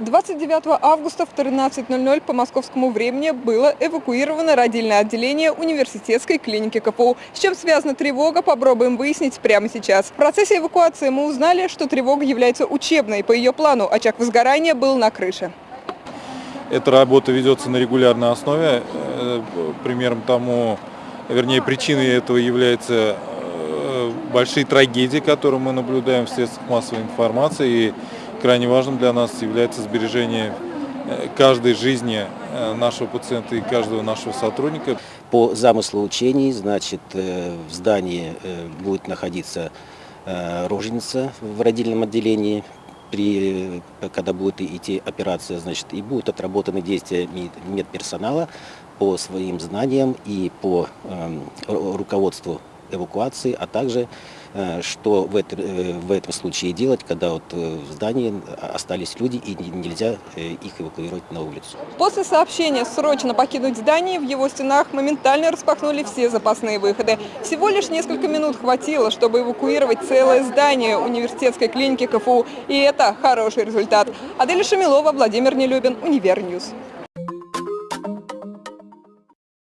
29 августа в 13.00 по московскому времени было эвакуировано родильное отделение университетской клиники КФУ. С чем связана тревога, попробуем выяснить прямо сейчас. В процессе эвакуации мы узнали, что тревога является учебной. По ее плану очаг возгорания был на крыше. Эта работа ведется на регулярной основе. Э, Примером тому, вернее, причиной этого является э, большие трагедии, которые мы наблюдаем в средствах массовой информации. И крайне важным для нас является сбережение э, каждой жизни э, нашего пациента и каждого нашего сотрудника. По замыслу учений, значит, э, в здании будет находиться роженица в родильном отделении, при, когда будет идти операция, значит, и будут отработаны действия мед- медперсонала по своим знаниям и по эм, ру- руководству эвакуации, а также э, что в, это- э, в этом случае делать, когда вот э, в здании остались люди и не- нельзя их эвакуировать на улицу. После сообщения срочно покинуть здание, в его стенах моментально распахнули все запасные выходы. Всего лишь несколько минут хватило, чтобы эвакуировать целое здание университетской клиники КФУ. И это хороший результат. Аделя Шамилова, Владимир Нелюбин, Univer News.